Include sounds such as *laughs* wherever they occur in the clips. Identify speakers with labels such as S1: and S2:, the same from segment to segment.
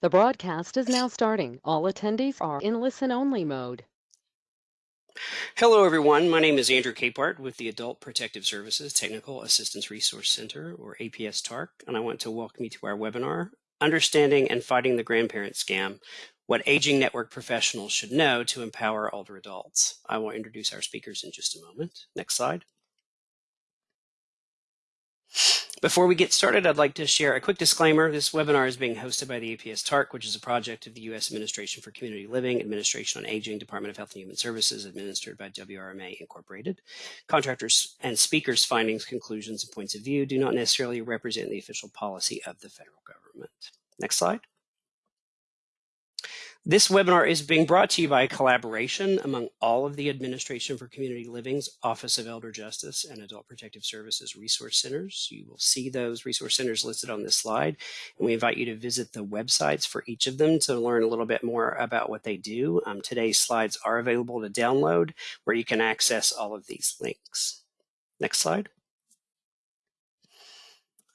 S1: The broadcast is now starting. All attendees are in listen-only mode.
S2: Hello, everyone. My name is Andrew Capehart with the Adult Protective Services Technical Assistance Resource Center, or APS TARC, and I want to welcome you to our webinar, Understanding and Fighting the Grandparent Scam, What Aging Network Professionals Should Know to Empower Older Adults. I will introduce our speakers in just a moment. Next slide. Before we get started, I'd like to share a quick disclaimer. This webinar is being hosted by the APS TARC, which is a project of the U.S. Administration for Community Living, Administration on Aging, Department of Health and Human Services, administered by WRMA Incorporated. Contractors and speakers' findings, conclusions, and points of view do not necessarily represent the official policy of the federal government. Next slide. This webinar is being brought to you by a collaboration among all of the Administration for Community Living's Office of Elder Justice and Adult Protective Services resource centers. You will see those resource centers listed on this slide, and we invite you to visit the websites for each of them to learn a little bit more about what they do. Um, today's slides are available to download where you can access all of these links. Next slide.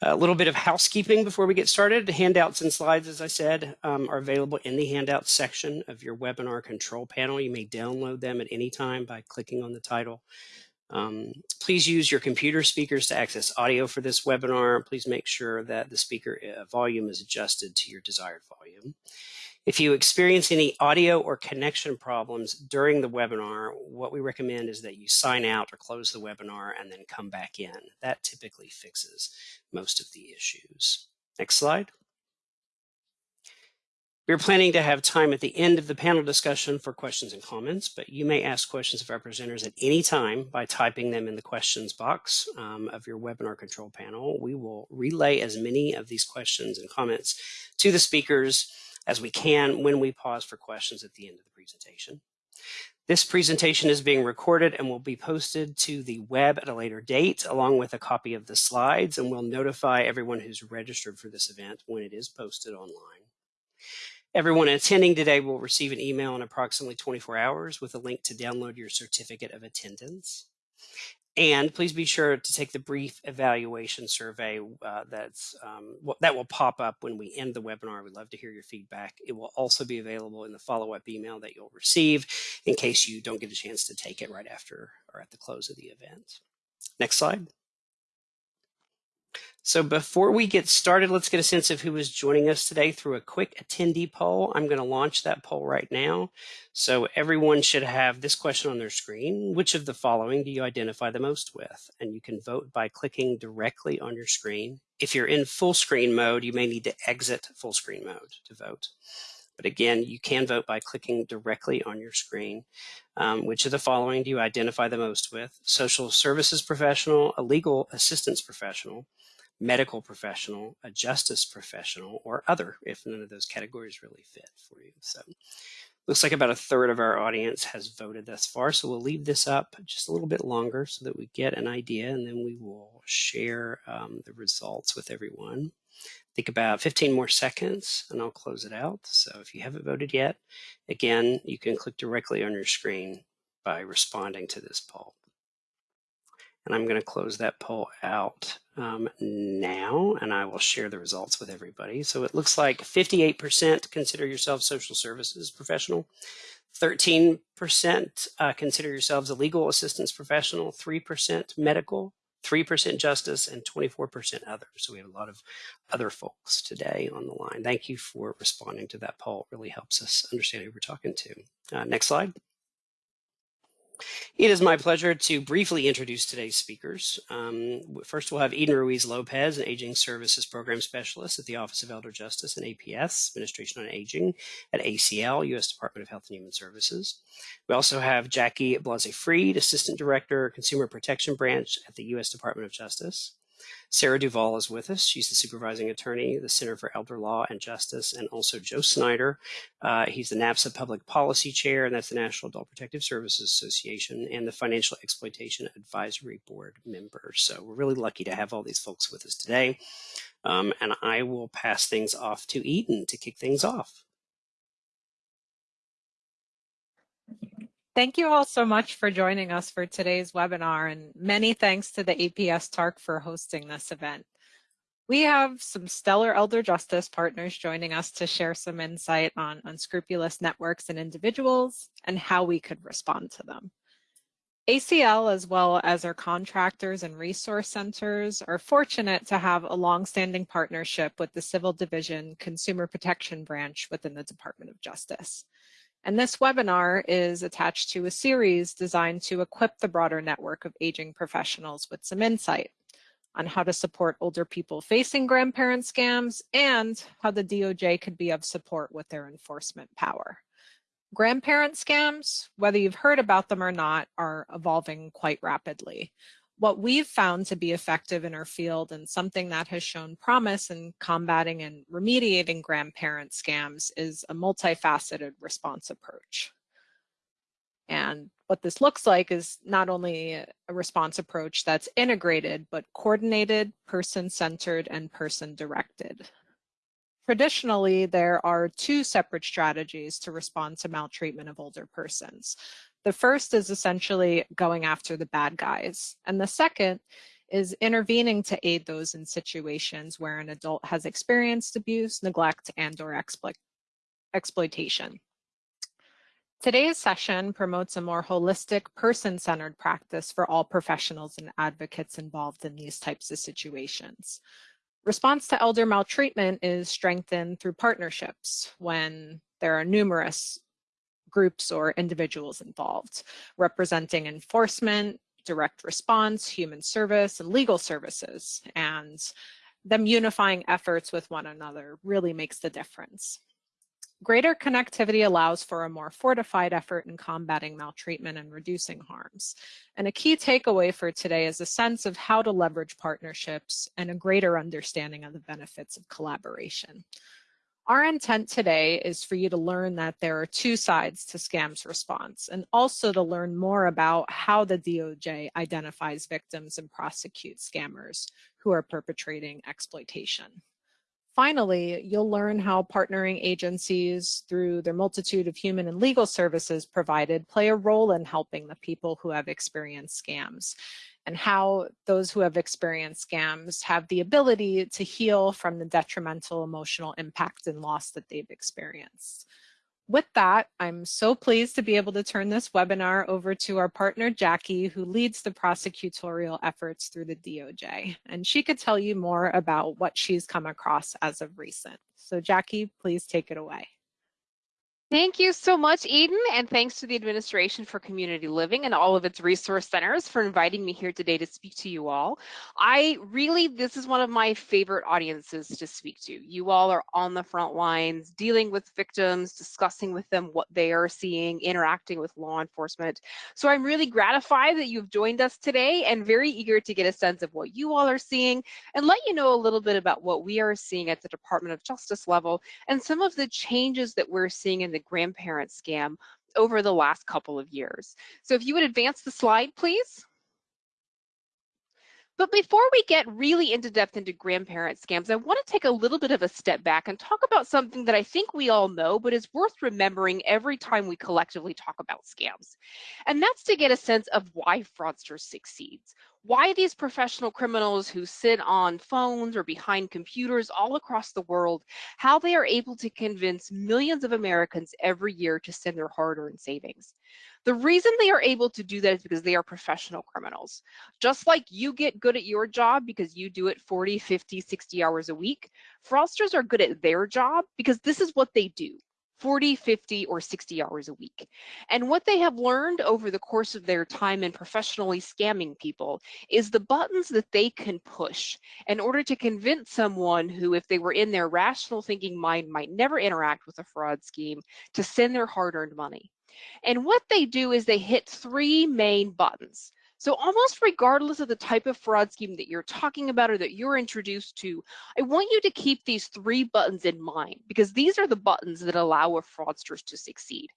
S2: A little bit of housekeeping before we get started. Handouts and slides, as I said, um, are available in the handouts section of your webinar control panel. You may download them at any time by clicking on the title. Um, please use your computer speakers to access audio for this webinar. Please make sure that the speaker uh, volume is adjusted to your desired volume. If you experience any audio or connection problems during the webinar, what we recommend is that you sign out or close the webinar and then come back in. That typically fixes most of the issues. Next slide. We're planning to have time at the end of the panel discussion for questions and comments, but you may ask questions of our presenters at any time by typing them in the questions box um, of your webinar control panel. We will relay as many of these questions and comments to the speakers as we can when we pause for questions at the end of the presentation. This presentation is being recorded and will be posted to the web at a later date along with a copy of the slides and we'll notify everyone who's registered for this event when it is posted online. Everyone attending today will receive an email in approximately 24 hours with a link to download your certificate of attendance. And please be sure to take the brief evaluation survey uh, that's um, that will pop up when we end the webinar. We'd love to hear your feedback. It will also be available in the follow-up email that you'll receive in case you don't get a chance to take it right after or at the close of the event. Next slide. So before we get started, let's get a sense of who is joining us today through a quick attendee poll. I'm going to launch that poll right now. So everyone should have this question on their screen. Which of the following do you identify the most with? And you can vote by clicking directly on your screen. If you're in full screen mode, you may need to exit full screen mode to vote. But again, you can vote by clicking directly on your screen. Um, which of the following do you identify the most with? Social services professional, a legal assistance professional, medical professional, a justice professional, or other if none of those categories really fit for you. So looks like about a third of our audience has voted thus far. So we'll leave this up just a little bit longer so that we get an idea and then we will share um, the results with everyone. Think about 15 more seconds and I'll close it out. So if you haven't voted yet, again, you can click directly on your screen by responding to this poll. And I'm going to close that poll out um, now, and I will share the results with everybody. So it looks like 58% consider yourself social services professional, 13% uh, consider yourselves a legal assistance professional, 3% medical, 3% justice, and 24% other. So we have a lot of other folks today on the line. Thank you for responding to that poll. It really helps us understand who we're talking to. Uh, next slide. It is my pleasure to briefly introduce today's speakers. Um, first, we'll have Eden Ruiz Lopez, an Aging Services Program Specialist at the Office of Elder Justice and APS, Administration on Aging at ACL, U.S. Department of Health and Human Services. We also have Jackie Blaesi-Freed, Assistant Director, Consumer Protection Branch at the U.S. Department of Justice. Sarah Duvall is with us. She's the supervising attorney, the Center for Elder Law and Justice, and also Joe Snyder. Uh, he's the NAPSA Public Policy Chair, and that's the National Adult Protective Services Association, and the Financial Exploitation Advisory Board member. So we're really lucky to have all these folks with us today. Um, and I will pass things off to Eden to kick things off.
S3: Thank you all so much for joining us for today's webinar and many thanks to the APS TARC for hosting this event. We have some stellar elder justice partners joining us to share some insight on unscrupulous networks and individuals and how we could respond to them. ACL, as well as our contractors and resource centers, are fortunate to have a long-standing partnership with the Civil Division Consumer Protection Branch within the Department of Justice. And this webinar is attached to a series designed to equip the broader network of aging professionals with some insight on how to support older people facing grandparent scams and how the DOJ could be of support with their enforcement power. Grandparent scams, whether you've heard about them or not, are evolving quite rapidly. What we've found to be effective in our field and something that has shown promise in combating and remediating grandparent scams is a multifaceted response approach. And what this looks like is not only a response approach that's integrated, but coordinated, person-centered, and person-directed. Traditionally, there are two separate strategies to respond to maltreatment of older persons. The first is essentially going after the bad guys, and the second is intervening to aid those in situations where an adult has experienced abuse, neglect, and or exploit exploitation. Today's session promotes a more holistic, person-centered practice for all professionals and advocates involved in these types of situations. Response to elder maltreatment is strengthened through partnerships when there are numerous groups or individuals involved, representing enforcement, direct response, human service, and legal services. And them unifying efforts with one another really makes the difference. Greater connectivity allows for a more fortified effort in combating maltreatment and reducing harms. And a key takeaway for today is a sense of how to leverage partnerships and a greater understanding of the benefits of collaboration. Our intent today is for you to learn that there are two sides to scams response and also to learn more about how the DOJ identifies victims and prosecutes scammers who are perpetrating exploitation. Finally, you'll learn how partnering agencies through their multitude of human and legal services provided play a role in helping the people who have experienced scams and how those who have experienced scams have the ability to heal from the detrimental emotional impact and loss that they've experienced. With that, I'm so pleased to be able to turn this webinar over to our partner, Jackie, who leads the prosecutorial efforts through the DOJ. And she could tell you more about what she's come across as of recent. So Jackie, please take it away.
S4: Thank you so much, Eden, and thanks to the Administration for Community Living and all of its resource centers for inviting me here today to speak to you all. I really, this is one of my favorite audiences to speak to. You all are on the front lines, dealing with victims, discussing with them what they are seeing, interacting with law enforcement. So I'm really gratified that you've joined us today and very eager to get a sense of what you all are seeing and let you know a little bit about what we are seeing at the Department of Justice level and some of the changes that we're seeing in the grandparent scam over the last couple of years. So if you would advance the slide, please. But before we get really into depth into grandparent scams, I want to take a little bit of a step back and talk about something that I think we all know, but is worth remembering every time we collectively talk about scams. And that's to get a sense of why fraudsters succeeds why these professional criminals who sit on phones or behind computers all across the world, how they are able to convince millions of Americans every year to send their hard-earned savings. The reason they are able to do that is because they are professional criminals. Just like you get good at your job because you do it 40, 50, 60 hours a week, fraudsters are good at their job because this is what they do. 40, 50, or 60 hours a week. And what they have learned over the course of their time in professionally scamming people is the buttons that they can push in order to convince someone who, if they were in their rational thinking mind, might never interact with a fraud scheme to send their hard earned money. And what they do is they hit three main buttons. So almost regardless of the type of fraud scheme that you're talking about or that you're introduced to, I want you to keep these three buttons in mind because these are the buttons that allow a fraudsters to succeed.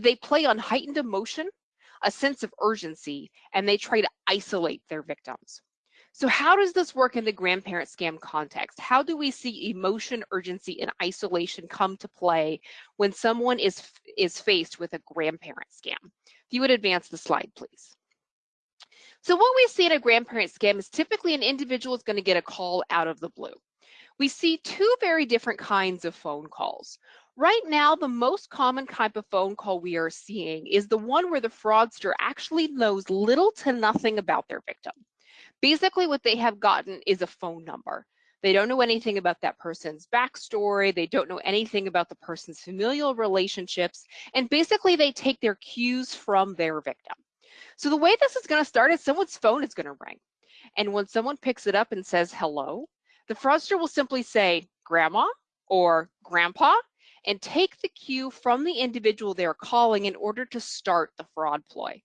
S4: They play on heightened emotion, a sense of urgency, and they try to isolate their victims. So how does this work in the grandparent scam context? How do we see emotion, urgency, and isolation come to play when someone is, is faced with a grandparent scam? If you would advance the slide, please. So what we see in a grandparent scam is typically an individual is going to get a call out of the blue. We see two very different kinds of phone calls. Right now, the most common type of phone call we are seeing is the one where the fraudster actually knows little to nothing about their victim. Basically, what they have gotten is a phone number. They don't know anything about that person's backstory. They don't know anything about the person's familial relationships. And basically, they take their cues from their victim. So the way this is going to start is someone's phone is going to ring. And when someone picks it up and says hello, the fraudster will simply say grandma or grandpa and take the cue from the individual they're calling in order to start the fraud ploy.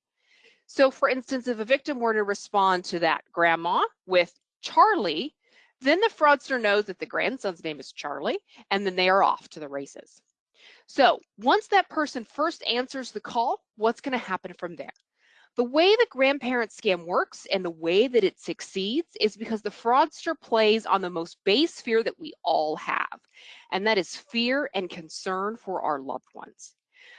S4: So for instance, if a victim were to respond to that grandma with Charlie, then the fraudster knows that the grandson's name is Charlie, and then they are off to the races. So once that person first answers the call, what's going to happen from there? The way the grandparent scam works and the way that it succeeds is because the fraudster plays on the most base fear that we all have, and that is fear and concern for our loved ones.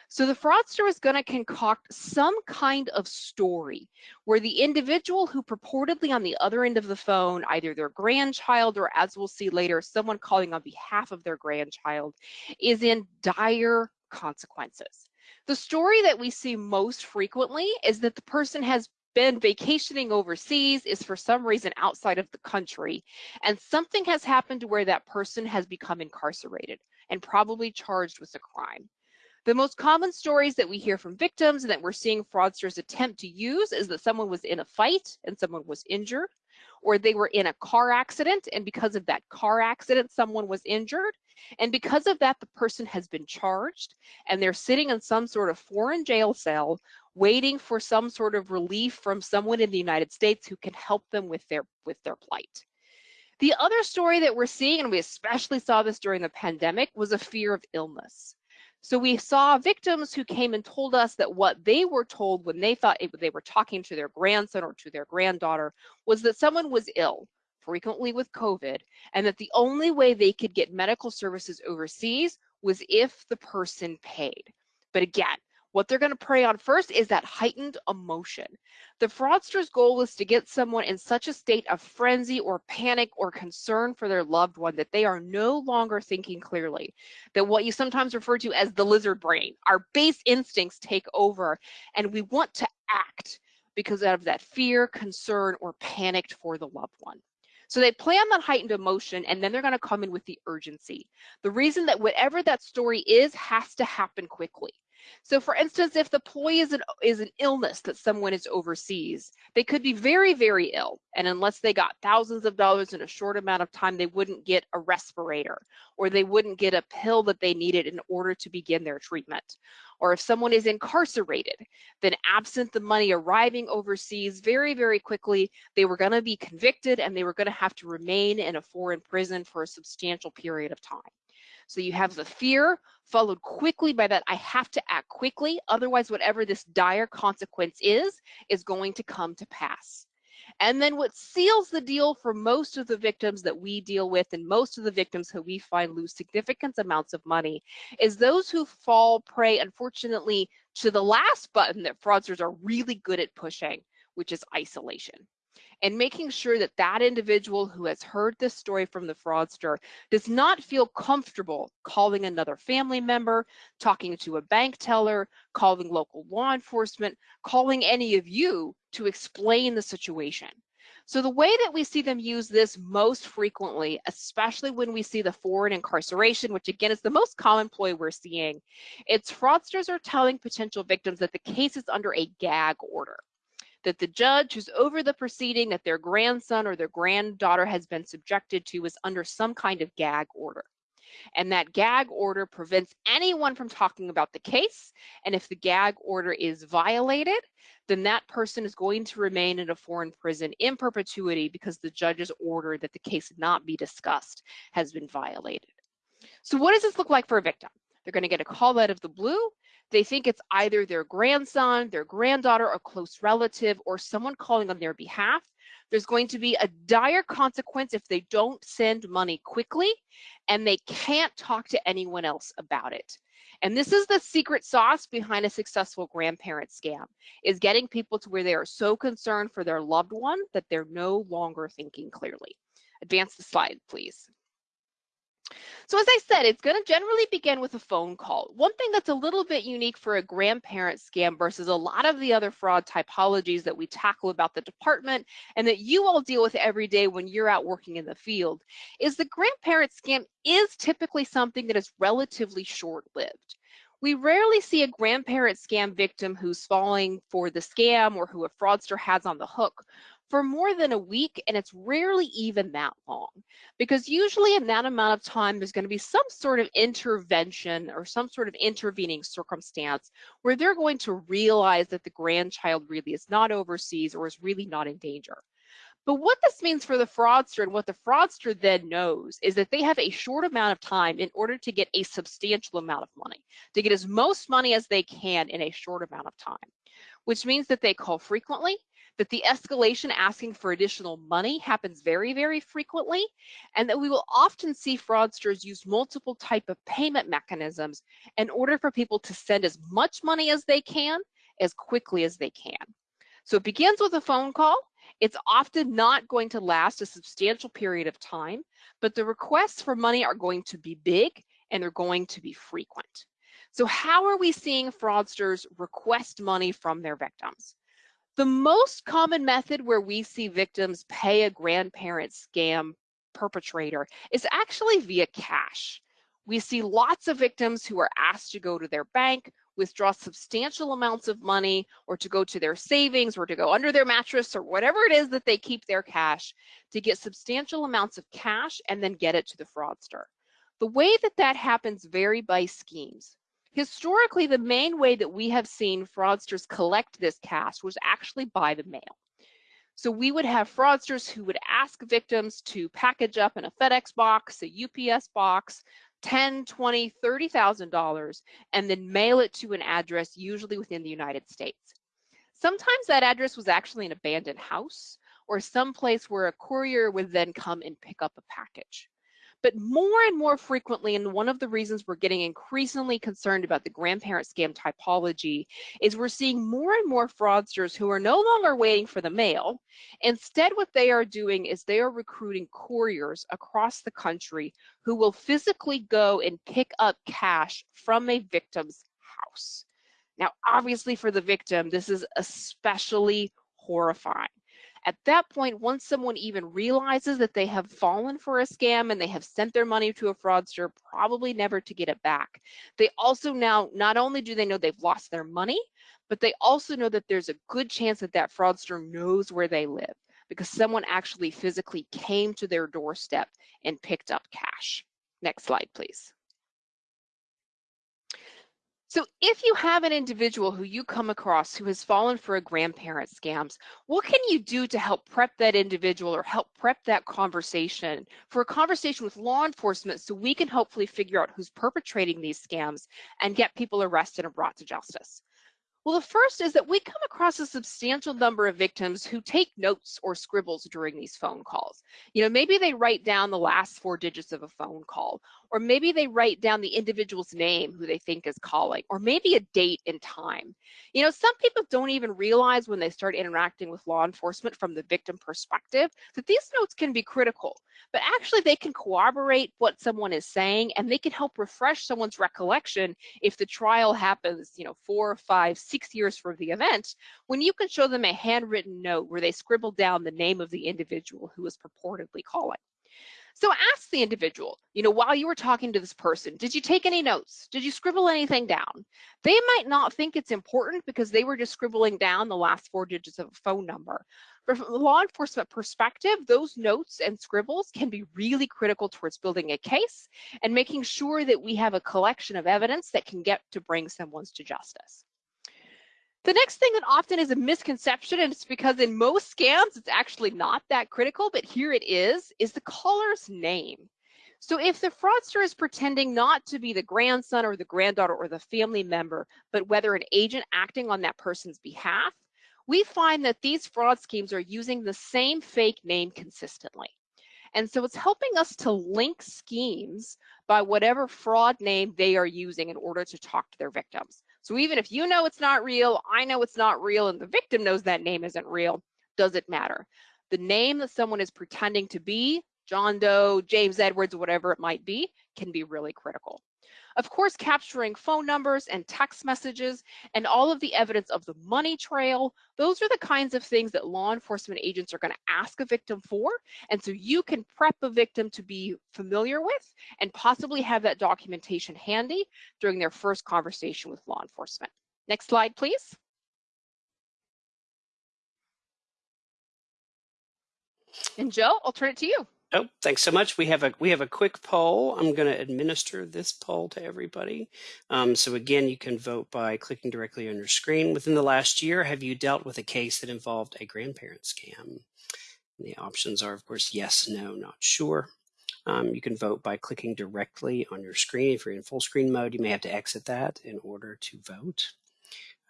S4: So the fraudster is going to concoct some kind of story where the individual who purportedly on the other end of the phone, either their grandchild or as we'll see later, someone calling on behalf of their grandchild, is in dire consequences. The story that we see most frequently is that the person has been vacationing overseas, is for some reason outside of the country, and something has happened to where that person has become incarcerated and probably charged with a crime. The most common stories that we hear from victims and that we're seeing fraudsters attempt to use is that someone was in a fight and someone was injured, or they were in a car accident and because of that car accident, someone was injured. And because of that, the person has been charged and they're sitting in some sort of foreign jail cell waiting for some sort of relief from someone in the United States who can help them with their with their plight. The other story that we're seeing, and we especially saw this during the pandemic, was a fear of illness. So we saw victims who came and told us that what they were told when they thought it, they were talking to their grandson or to their granddaughter was that someone was ill, frequently with COVID, and that the only way they could get medical services overseas was if the person paid. But again, what they're going to prey on first is that heightened emotion. The fraudster's goal is to get someone in such a state of frenzy or panic or concern for their loved one that they are no longer thinking clearly. That what you sometimes refer to as the lizard brain, our base instincts take over, and we want to act because of that fear, concern, or panicked for the loved one. So they play on that heightened emotion and then they're going to come in with the urgency. The reason that whatever that story is has to happen quickly. So for instance, if the ploy is an, is an illness that someone is overseas, they could be very, very ill. And unless they got thousands of dollars in a short amount of time, they wouldn't get a respirator or they wouldn't get a pill that they needed in order to begin their treatment. Or if someone is incarcerated, then absent the money arriving overseas very, very quickly, they were going to be convicted and they were going to have to remain in a foreign prison for a substantial period of time. So you have the fear followed quickly by that I have to act quickly, otherwise whatever this dire consequence is, is going to come to pass. And then what seals the deal for most of the victims that we deal with and most of the victims who we find lose significant amounts of money is those who fall prey, unfortunately, to the last button that fraudsters are really good at pushing, which is isolation and making sure that that individual who has heard this story from the fraudster does not feel comfortable calling another family member, talking to a bank teller, calling local law enforcement, calling any of you to explain the situation. So the way that we see them use this most frequently, especially when we see the foreign incarceration, which again is the most common ploy we're seeing, it's fraudsters are telling potential victims that the case is under a gag order that the judge who's over the proceeding that their grandson or their granddaughter has been subjected to is under some kind of gag order. And that gag order prevents anyone from talking about the case. And if the gag order is violated, then that person is going to remain in a foreign prison in perpetuity because the judge's order that the case not be discussed has been violated. So what does this look like for a victim? They're going to get a call out of the blue. They think it's either their grandson, their granddaughter, a close relative, or someone calling on their behalf. There's going to be a dire consequence if they don't send money quickly and they can't talk to anyone else about it. And this is the secret sauce behind a successful grandparent scam, is getting people to where they are so concerned for their loved one that they're no longer thinking clearly. Advance the slide, please. So as I said, it's going to generally begin with a phone call. One thing that's a little bit unique for a grandparent scam versus a lot of the other fraud typologies that we tackle about the department and that you all deal with every day when you're out working in the field is the grandparent scam is typically something that is relatively short-lived. We rarely see a grandparent scam victim who's falling for the scam or who a fraudster has on the hook for more than a week, and it's rarely even that long. Because usually in that amount of time, there's going to be some sort of intervention or some sort of intervening circumstance where they're going to realize that the grandchild really is not overseas or is really not in danger. But what this means for the fraudster and what the fraudster then knows is that they have a short amount of time in order to get a substantial amount of money, to get as most money as they can in a short amount of time, which means that they call frequently, that the escalation asking for additional money happens very, very frequently, and that we will often see fraudsters use multiple type of payment mechanisms in order for people to send as much money as they can, as quickly as they can. So it begins with a phone call. It's often not going to last a substantial period of time, but the requests for money are going to be big and they're going to be frequent. So how are we seeing fraudsters request money from their victims? The most common method where we see victims pay a grandparent scam perpetrator is actually via cash. We see lots of victims who are asked to go to their bank, withdraw substantial amounts of money, or to go to their savings, or to go under their mattress, or whatever it is that they keep their cash, to get substantial amounts of cash and then get it to the fraudster. The way that that happens vary by schemes. Historically, the main way that we have seen fraudsters collect this cash was actually by the mail. So we would have fraudsters who would ask victims to package up in a FedEx box, a UPS box, 10, 20, $30,000, and then mail it to an address, usually within the United States. Sometimes that address was actually an abandoned house or some place where a courier would then come and pick up a package. But more and more frequently, and one of the reasons we're getting increasingly concerned about the grandparent scam typology is we're seeing more and more fraudsters who are no longer waiting for the mail. Instead, what they are doing is they are recruiting couriers across the country who will physically go and pick up cash from a victim's house. Now, obviously for the victim, this is especially horrifying. At that point, once someone even realizes that they have fallen for a scam and they have sent their money to a fraudster, probably never to get it back, they also now, not only do they know they've lost their money, but they also know that there's a good chance that that fraudster knows where they live because someone actually physically came to their doorstep and picked up cash. Next slide, please. So if you have an individual who you come across who has fallen for a grandparent scams, what can you do to help prep that individual or help prep that conversation for a conversation with law enforcement so we can hopefully figure out who's perpetrating these scams and get people arrested and brought to justice? Well, the first is that we come across a substantial number of victims who take notes or scribbles during these phone calls. You know, maybe they write down the last four digits of a phone call, or maybe they write down the individual's name who they think is calling, or maybe a date and time. You know, some people don't even realize when they start interacting with law enforcement from the victim perspective that these notes can be critical, but actually they can corroborate what someone is saying and they can help refresh someone's recollection if the trial happens, you know, four, five, six years from the event, when you can show them a handwritten note where they scribbled down the name of the individual who was purportedly calling. So ask the individual, you know, while you were talking to this person, did you take any notes? Did you scribble anything down? They might not think it's important because they were just scribbling down the last four digits of a phone number. But from a law enforcement perspective, those notes and scribbles can be really critical towards building a case and making sure that we have a collection of evidence that can get to bring someone to justice. The next thing that often is a misconception, and it's because in most scams, it's actually not that critical, but here it is, is the caller's name. So if the fraudster is pretending not to be the grandson or the granddaughter or the family member, but whether an agent acting on that person's behalf, we find that these fraud schemes are using the same fake name consistently. And so it's helping us to link schemes by whatever fraud name they are using in order to talk to their victims. So even if you know it's not real, I know it's not real, and the victim knows that name isn't real, does it matter? The name that someone is pretending to be, John Doe, James Edwards, whatever it might be, can be really critical. Of course, capturing phone numbers and text messages and all of the evidence of the money trail, those are the kinds of things that law enforcement agents are going to ask a victim for. And so you can prep a victim to be familiar with and possibly have that documentation handy during their first conversation with law enforcement. Next slide, please. And Joe, I'll turn it to you.
S2: Oh, thanks so much. We have a we have a quick poll. I'm going to administer this poll to everybody. Um, so again, you can vote by clicking directly on your screen. Within the last year, have you dealt with a case that involved a grandparent scam? And the options are, of course, yes, no, not sure. Um, you can vote by clicking directly on your screen. If you're in full screen mode, you may have to exit that in order to vote.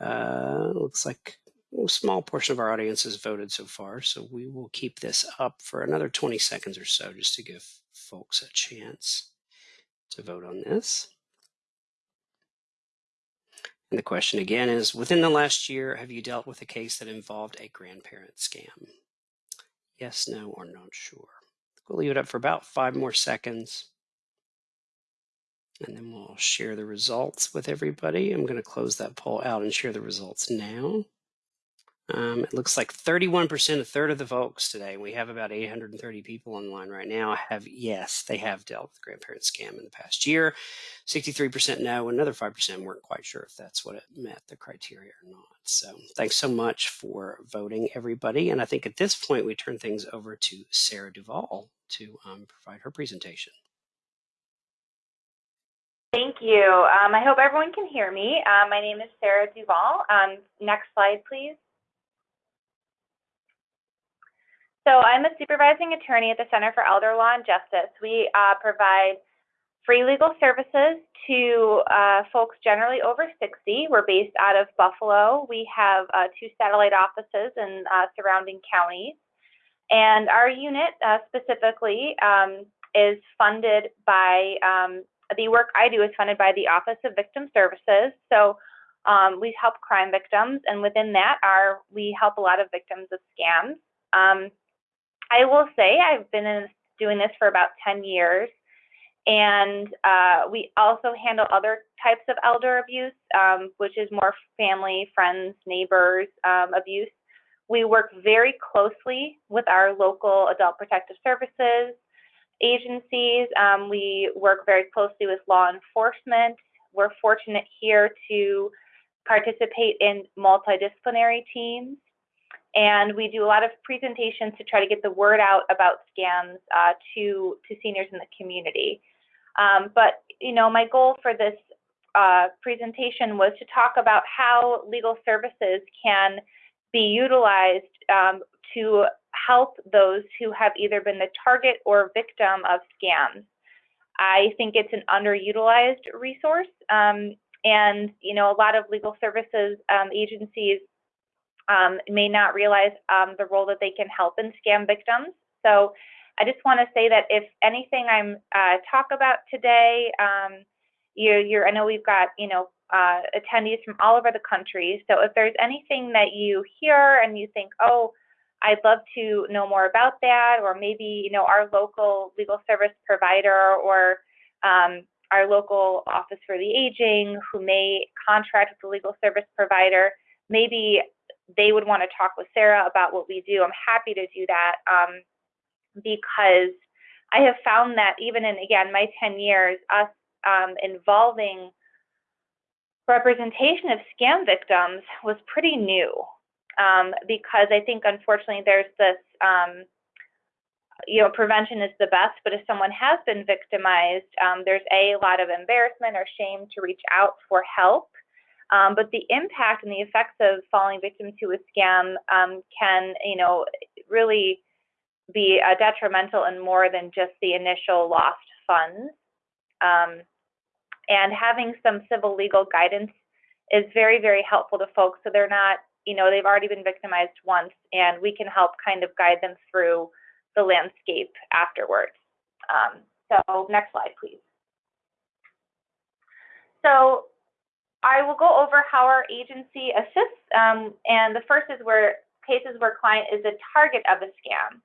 S2: Uh, looks like a small portion of our audience has voted so far, so we will keep this up for another 20 seconds or so just to give folks a chance to vote on this. And the question again is, within the last year, have you dealt with a case that involved a grandparent scam? Yes, no, or not sure. We'll leave it up for about five more seconds. And then we'll share the results with everybody. I'm going to close that poll out and share the results now. Um, it looks like 31%, a third of the folks today, we have about 830 people online right now, have yes, they have dealt with the grandparent scam in the past year. 63% no, another 5% weren't quite sure if that's what it met the criteria or not. So thanks so much for voting, everybody. And I think at this point, we turn things over to Sarah Duvall to um, provide her presentation.
S5: Thank you. Um, I hope everyone can hear me. Uh, my name is Sarah Duvall. Um, next slide, please. So I'm a supervising attorney at the Center for Elder Law and Justice. We uh, provide free legal services to uh, folks generally over 60. We're based out of Buffalo. We have uh, two satellite offices in uh, surrounding counties. And our unit uh, specifically um, is funded by, um, the work I do is funded by the Office of Victim Services. So um, we help crime victims, and within that, are we help a lot of victims of scams. Um, I will say I've been in, doing this for about 10 years. And uh, we also handle other types of elder abuse, um, which is more family, friends, neighbors um, abuse. We work very closely with our local adult protective services agencies. Um, we work very closely with law enforcement. We're fortunate here to participate in multidisciplinary teams and we do a lot of presentations to try to get the word out about scams uh, to to seniors in the community. Um, but you know, my goal for this uh, presentation was to talk about how legal services can be utilized um, to help those who have either been the target or victim of scams. I think it's an underutilized resource, um, and you know, a lot of legal services um, agencies um, may not realize um, the role that they can help in scam victims. So I just want to say that if anything I'm uh, talk about today, um, you, you're, I know we've got you know uh, attendees from all over the country. So if there's anything that you hear and you think, oh, I'd love to know more about that, or maybe you know our local legal service provider or um, our local office for the aging who may contract with the legal service provider, maybe they would want to talk with Sarah about what we do, I'm happy to do that um, because I have found that even in, again, my 10 years, us um, involving representation of scam victims was pretty new um, because I think, unfortunately, there's this, um, you know, prevention is the best, but if someone has been victimized, um, there's a lot of embarrassment or shame to reach out for help. Um, but the impact and the effects of falling victim to a scam um, can, you know, really be uh, detrimental and more than just the initial lost funds. Um, and having some civil legal guidance is very, very helpful to folks so they're not you know, they've already been victimized once, and we can help kind of guide them through the landscape afterwards. Um, so next slide, please. So I will go over how our agency assists, um, and the first is where cases where client is a target of a scam.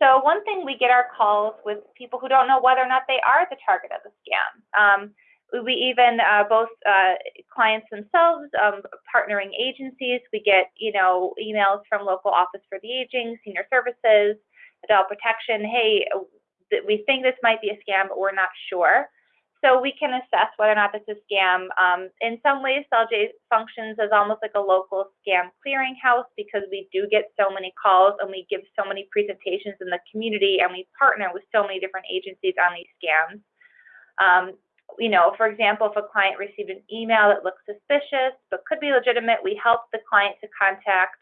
S5: So one thing we get our calls with people who don't know whether or not they are the target of a scam. Um, we even uh, both uh, clients themselves, um, partnering agencies. We get you know emails from local office for the aging, senior services, adult protection. Hey, we think this might be a scam, but we're not sure. So we can assess whether or not this is a scam. Um, in some ways, CELJ functions as almost like a local scam clearinghouse because we do get so many calls and we give so many presentations in the community and we partner with so many different agencies on these scams. Um, you know, for example, if a client received an email that looks suspicious but could be legitimate, we help the client to contact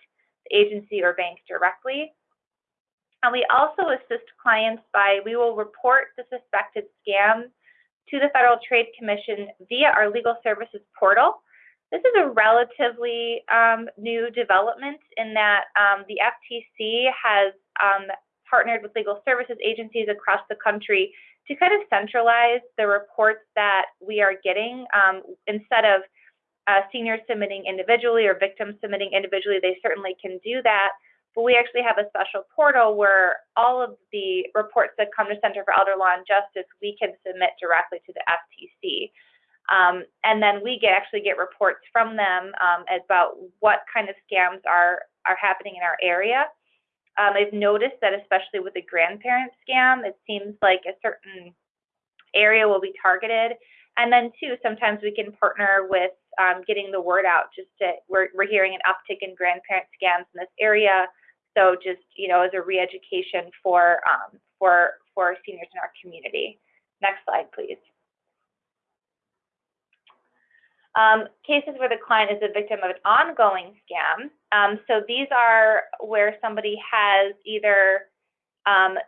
S5: the agency or bank directly. And we also assist clients by, we will report the suspected scam to the Federal Trade Commission via our legal services portal. This is a relatively um, new development in that um, the FTC has um, partnered with legal services agencies across the country to kind of centralize the reports that we are getting um, instead of uh, seniors submitting individually or victims submitting individually. They certainly can do that but we actually have a special portal where all of the reports that come to Center for Elder Law and Justice, we can submit directly to the FTC. Um, and then we get actually get reports from them um, about what kind of scams are, are happening in our area. Um, I've noticed that especially with the grandparent scam, it seems like a certain area will be targeted. And then too, sometimes we can partner with um, getting the word out. Just to, we're, we're hearing an uptick in grandparent scams in this area. So just, you know, as a re-education for, um, for, for seniors in our community. Next slide, please. Um, cases where the client is a victim of an ongoing scam. Um, so these are where somebody has either, um,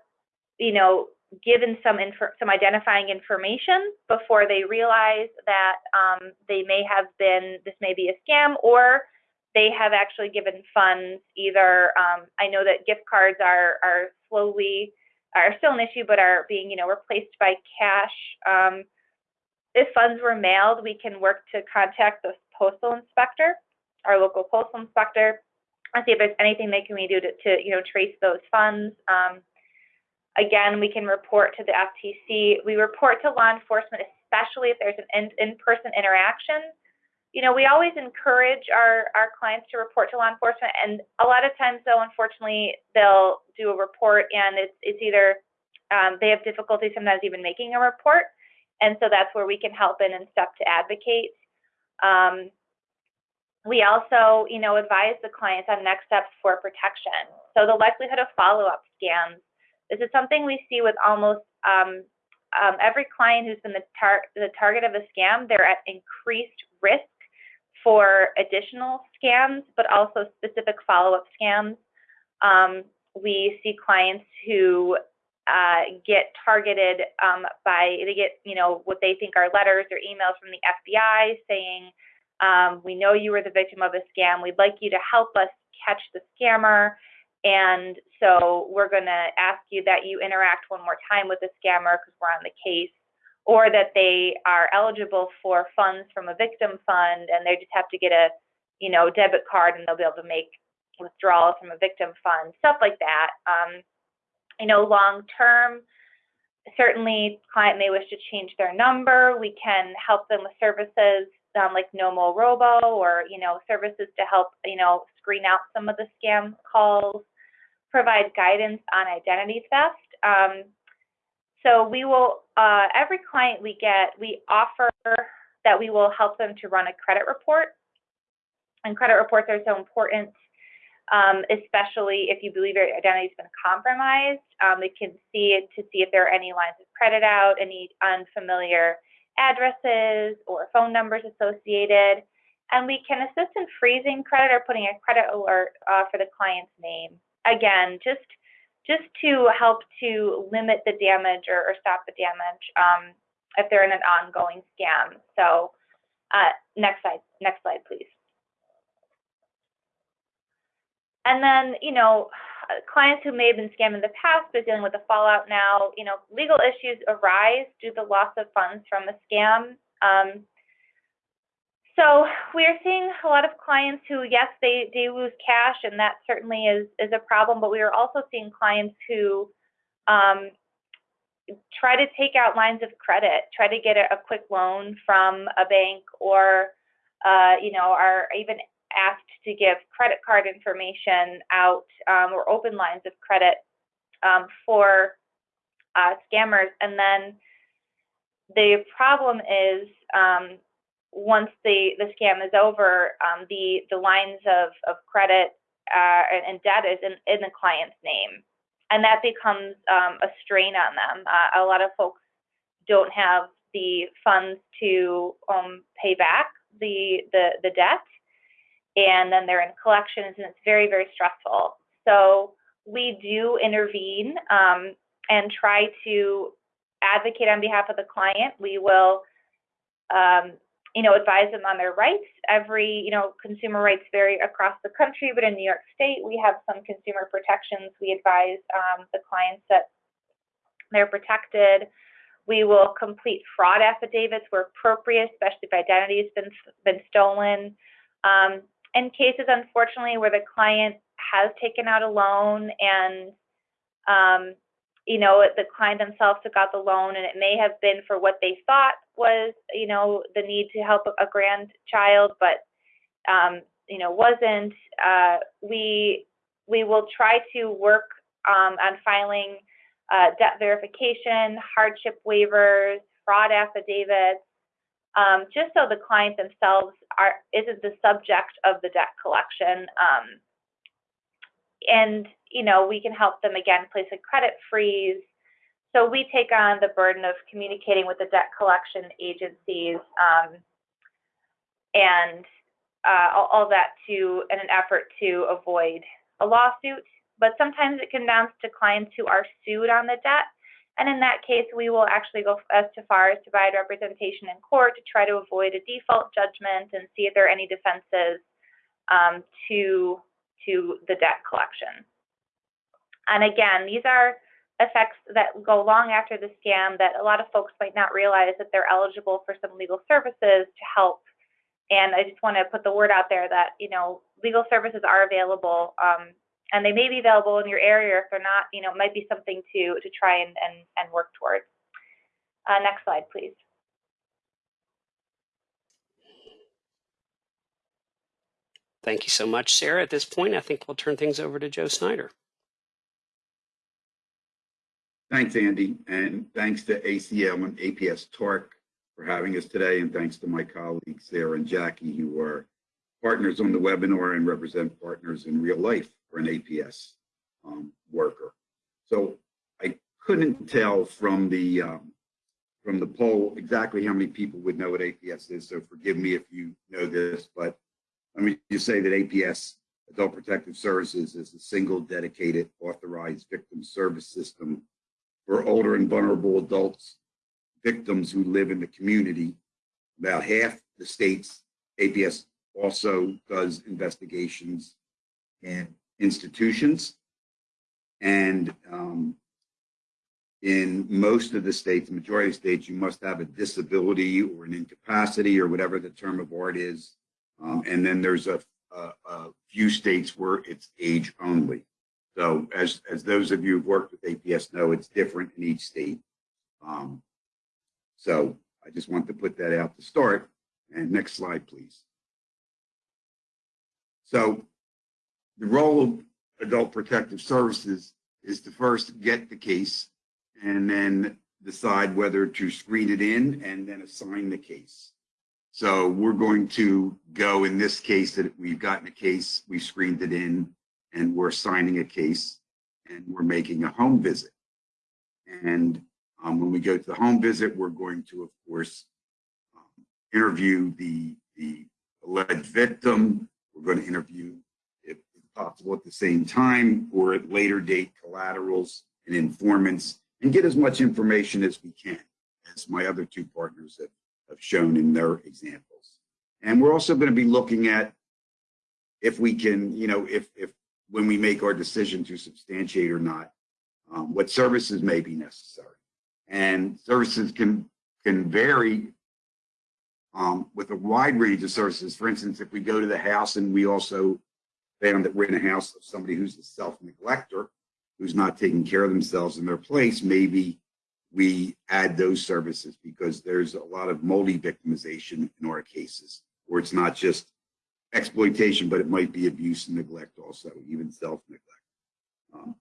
S5: you know, given some some identifying information before they realize that um, they may have been this may be a scam, or they have actually given funds either um, i know that gift cards are are slowly are still an issue but are being you know replaced by cash. Um, if funds were mailed we can work to contact the postal inspector our local postal inspector and see if there's anything they can we do to, to you know trace those funds. Um, again we can report to the ftc we report to law enforcement especially if there's an in-person interaction you know, we always encourage our, our clients to report to law enforcement. And a lot of times, though, unfortunately, they'll do a report and it's, it's either um, they have difficulty sometimes even making a report. And so that's where we can help in and step to advocate. Um, we also, you know, advise the clients on next steps for protection. So the likelihood of follow-up scams. This is something we see with almost um, um, every client who's been the, tar the target of a scam. They're at increased risk for additional scams, but also specific follow-up scams. Um, we see clients who uh, get targeted um, by, they get, you know, what they think are letters or emails from the FBI saying, um, we know you were the victim of a scam. We'd like you to help us catch the scammer. And so we're going to ask you that you interact one more time with the scammer because we're on the case or that they are eligible for funds from a victim fund and they just have to get a you know debit card and they'll be able to make withdrawals from a victim fund stuff like that. Um, you know long term certainly client may wish to change their number. We can help them with services um, like Nomorobo or you know services to help you know screen out some of the scam calls provide guidance on identity theft. Um, so we will, uh, every client we get, we offer that we will help them to run a credit report. And credit reports are so important, um, especially if you believe your identity has been compromised. Um, we can see it to see if there are any lines of credit out, any unfamiliar addresses or phone numbers associated. And we can assist in freezing credit or putting a credit alert uh, for the client's name. Again, just just to help to limit the damage or, or stop the damage um, if they're in an ongoing scam. So uh, next slide, next slide, please. and then, you know, clients who may have been scammed in the past but dealing with the fallout now, you know, legal issues arise due to the loss of funds from the scam. Um, so we are seeing a lot of clients who, yes, they, they lose cash, and that certainly is, is a problem, but we are also seeing clients who um, try to take out lines of credit, try to get a, a quick loan from a bank or, uh, you know, are even asked to give credit card information out um, or open lines of credit um, for uh, scammers. And then the problem is um, once the, the scam is over, um, the, the lines of, of credit uh, and, debt is in, in the client's name. And that becomes um, a strain on them. Uh, a lot of folks don't have the funds to um, pay back the, the, the debt and then they're in collections and it's very, very stressful. So we do intervene um, and try to advocate on behalf of the client. We will, um, you know, advise them on their rights. Every, you know, consumer rights vary across the country, but in New York State, we have some consumer protections. We advise um, the clients that they're protected. We will complete fraud affidavits where appropriate, especially if identity has been, been stolen. Um, in cases, unfortunately, where the client has taken out a loan and, um, you know, the client themselves took out the loan and it may have been for what they thought was, you know, the need to help a grandchild, but, um, you know, wasn't. Uh, we we will try to work um, on filing uh, debt verification, hardship waivers, fraud affidavits, um, just so the client themselves are isn't the subject of the debt collection. Um, and you know we can help them again place a credit freeze. So we take on the burden of communicating with the debt collection agencies um, and uh, all, all, that to in an effort to avoid a lawsuit. But sometimes it can bounce to clients who are sued on the debt and in that case, we will actually go as far as to provide representation in court to try to avoid a default judgment and see if there are any defenses um, to, to the debt collection. And again, these are effects that go long after the scam that a lot of folks might not realize that they're eligible for some legal services to help. And I just want to put the word out there that, you know, legal services are available um, and they may be available in your area. If they're not, you know, it might be something to to try and and, and work towards. Uh, next slide, please.
S2: Thank you so much, Sarah. At this point, I think we'll turn things over to Joe Snyder.
S6: Thanks, Andy, and thanks to ACL and APS TARC for having us today, and thanks to my colleagues Sarah and Jackie, who are partners on the webinar and represent partners in real life for an APS um, worker. So I couldn't tell from the um, from the poll exactly how many people would know what APS is. So forgive me if you know this, but let me just say that APS, Adult Protective Services, is a single dedicated authorized victim service system for older and vulnerable adults, victims who live in the community. About half the states, APS also does investigations in institutions. And um, in most of the states, the majority of states, you must have a disability or an incapacity or whatever the term of art is. Um, and then there's a, a, a, few states where it's age only. So as, as those of you who've worked with APS know, it's different in each state. Um, so I just want to put that out to start. And next slide, please. So the role of adult protective services is to first get the case and then decide whether to screen it in and then assign the case. So we're going to go in this case that we've gotten a case, we screened it in, and we're signing a case, and we're making a home visit. And um, when we go to the home visit, we're going to, of course, um, interview the, the alleged victim. We're going to interview if possible at the same time or at later date collaterals and informants and get as much information as we can, as my other two partners have, have shown in their examples. And we're also going to be looking at if we can, you know, if, if when we make our decision to substantiate or not, um, what services may be necessary. And services can, can vary um, with a wide range of services. For instance, if we go to the house and we also found that we're in a house of somebody who's a self-neglector, who's not taking care of themselves in their place, maybe we add those services because there's a lot of multi-victimization in our cases, where it's not just exploitation, but it might be abuse and neglect also, even self-neglect. Um,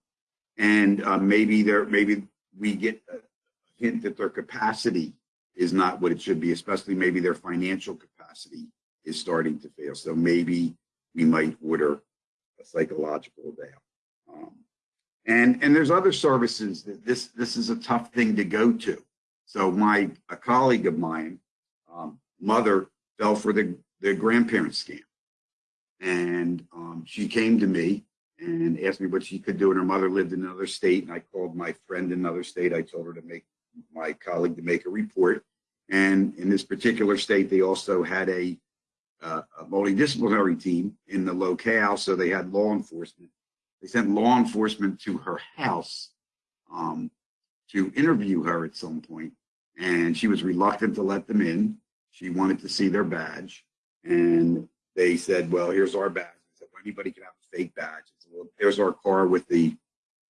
S6: and uh, maybe there, maybe we get a hint that their capacity is not what it should be, especially maybe their financial capacity is starting to fail. So maybe we might order a psychological eval. Um, and and there's other services that this this is a tough thing to go to. So my a colleague of mine, um, mother fell for the the grandparent scam, and um, she came to me and asked me what she could do. And her mother lived in another state, and I called my friend in another state. I told her to make my colleague to make a report. And in this particular state, they also had a, uh, a multidisciplinary team in the locale, so they had law enforcement. They sent law enforcement to her house um, to interview her at some point, and she was reluctant to let them in. She wanted to see their badge, and they said, "Well, here's our badge." I said, well, "Anybody can have a fake badge." I said, "Well, there's our car with the,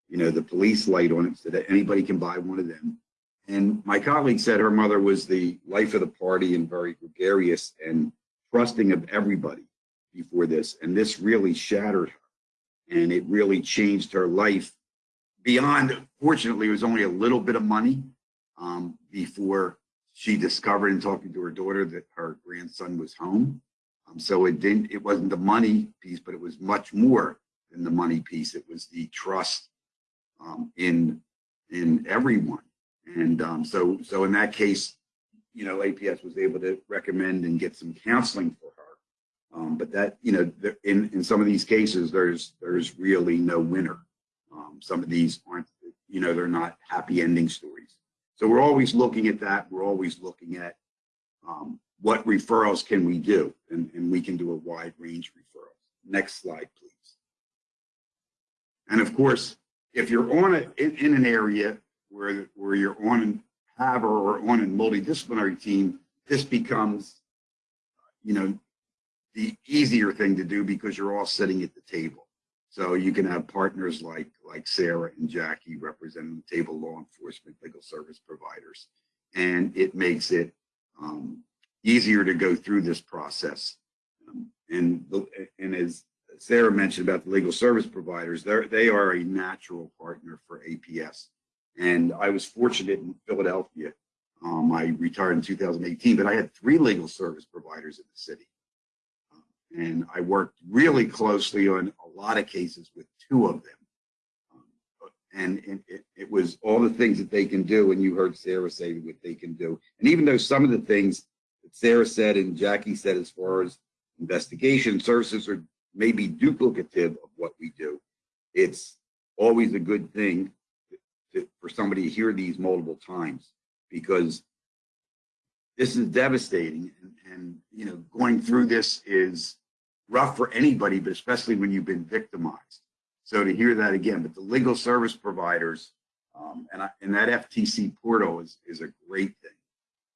S6: you know, the police light on it, so that anybody can buy one of them." And my colleague said her mother was the life of the party and very gregarious and trusting of everybody before this. And this really shattered her. And it really changed her life beyond, fortunately, it was only a little bit of money um, before she discovered in talking to her daughter that her grandson was home. Um, so it didn't, it wasn't the money piece, but it was much more than the money piece. It was the trust um, in, in everyone and um, so, so in that case, you know, APS was able to recommend and get some counseling for her. Um, but that, you know, in, in some of these cases, there's, there's really no winner. Um, some of these aren't, you know, they're not happy ending stories. So we're always looking at that. We're always looking at um, what referrals can we do? And, and we can do a wide range of referrals. Next slide, please. And of course, if you're on a, in, in an area where, where you're on and have or on a multidisciplinary team, this becomes, you know, the easier thing to do because you're all sitting at the table. So you can have partners like like Sarah and Jackie representing the table, law enforcement, legal service providers, and it makes it um, easier to go through this process. Um, and the, and as Sarah mentioned about the legal service providers, they are a natural partner for APS. And I was fortunate in Philadelphia. Um, I retired in 2018, but I had three legal service providers in the city. Um, and I worked really closely on a lot of cases with two of them. Um, and, and it, it, was all the things that they can do. And you heard Sarah say what they can do. And even though some of the things Sarah said and Jackie said as far as investigation services are maybe duplicative of what we do, it's always a good thing to, for somebody to hear these multiple times because this is devastating and, and you know going through this is rough for anybody but especially when you've been victimized. So to hear that again but the legal service providers um, and, I, and that ftc portal is, is a great thing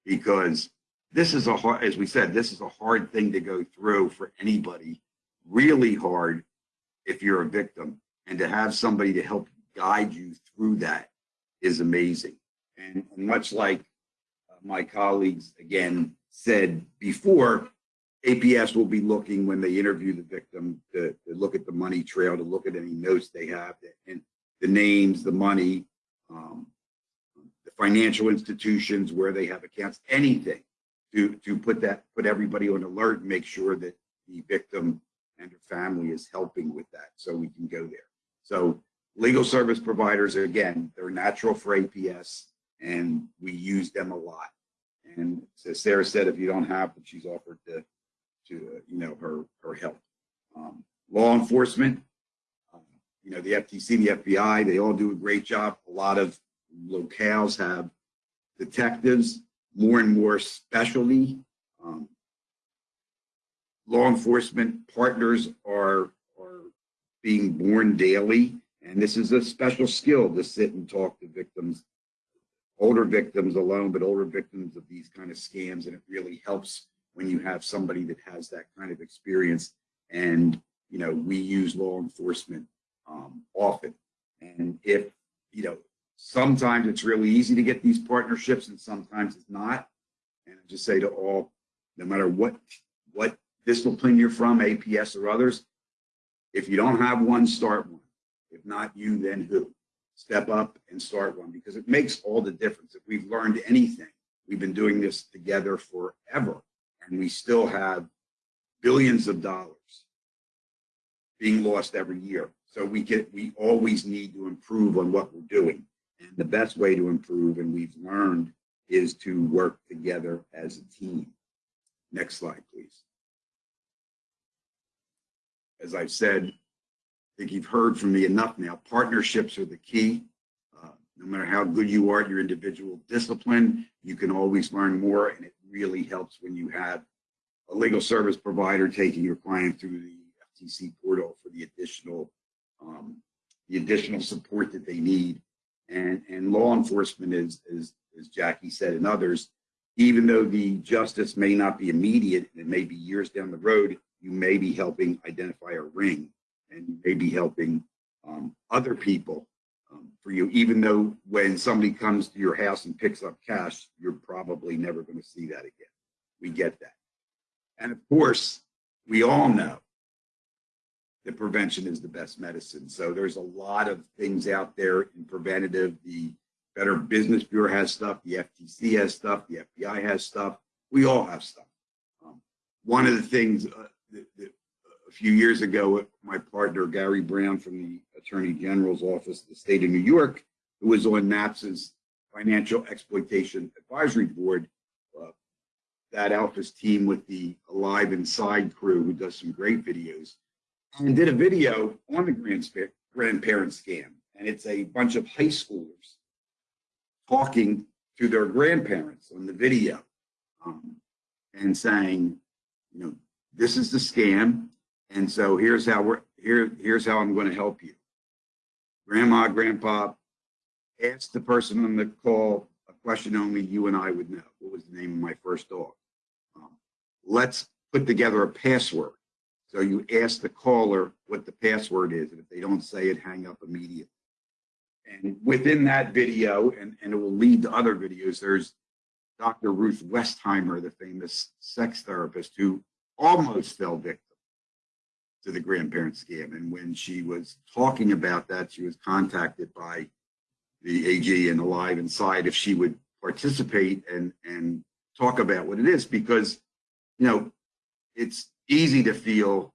S6: because this is a hard as we said this is a hard thing to go through for anybody really hard if you're a victim and to have somebody to help guide you through that is amazing. And, much like uh, my colleagues again said before, APS will be looking when they interview the victim to, to, look at the money trail, to look at any notes they have, and the names, the money, um, the financial institutions where they have accounts, anything to to put that put everybody on alert and make sure that the victim and her family is helping with that, so we can go there. So Legal service providers, again, they're natural for APS and we use them a lot. And as Sarah said, if you don't have them, she's offered to, to uh, you know, her, her help. Um, law enforcement, um, you know, the FTC, the FBI, they all do a great job. A lot of locales have detectives, more and more specialty. Um, law enforcement partners are are being born daily. And this is a special skill to sit and talk to victims, older victims alone, but older victims of these kind of scams. And it really helps when you have somebody that has that kind of experience. And, you know, we use law enforcement um, often. And if, you know, sometimes it's really easy to get these partnerships and sometimes it's not. And I just say to all, no matter what, what discipline you're from, APS or others, if you don't have one, start one. If not you, then who? Step up and start one because it makes all the difference. If we've learned anything, we've been doing this together forever and we still have billions of dollars being lost every year. So we get we always need to improve on what we're doing. And the best way to improve, and we've learned, is to work together as a team. Next slide, please. As I've said, I think you've heard from me enough now. Partnerships are the key. Uh, no matter how good you are at your individual discipline, you can always learn more, and it really helps when you have a legal service provider taking your client through the FTC portal for the additional um, the additional support that they need. And, and law enforcement is, is, as Jackie said, and others, even though the justice may not be immediate, it may be years down the road, you may be helping identify a ring and you may be helping um, other people um, for you, even though when somebody comes to your house and picks up cash, you're probably never going to see that again. We get that. And of course, we all know that prevention is the best medicine. So there's a lot of things out there in preventative. The Better Business Bureau has stuff, the FTC has stuff, the FBI has stuff. We all have stuff. Um, one of the things uh, that, that a few years ago, my partner Gary Brown from the Attorney General's office, of the state of New York, who was on NAPSA's Financial Exploitation Advisory Board, uh, that Alpha's team with the Alive Inside crew, who does some great videos, and did a video on the grandparent scam. And it's a bunch of high schoolers talking to their grandparents on the video um, and saying, you know, this is the scam. And so here's how we're here, here's how I'm going to help you. Grandma, grandpa, ask the person on the call a question only you and I would know. What was the name of my first dog? Um, let's put together a password so you ask the caller what the password is, and if they don't say it, hang up immediately. And within that video, and, and it will lead to other videos, there's Dr. Ruth Westheimer, the famous sex therapist who almost fell victim to the grandparent scam. And when she was talking about that, she was contacted by the AG and Alive Inside if she would participate and, and talk about what it is because, you know, it's easy to feel